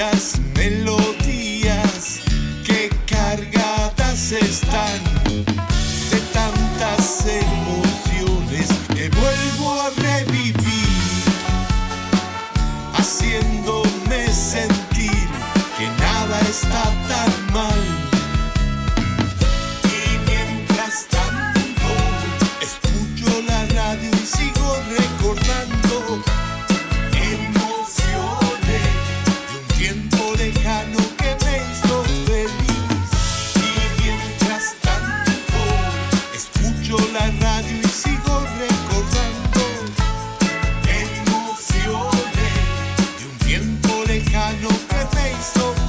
muchas melodías que cargadas están de tantas emociones que vuelvo a revivir, haciéndome sentir que nada está tan mal. la radio y sigo recordando emociones de un tiempo lejano que me hizo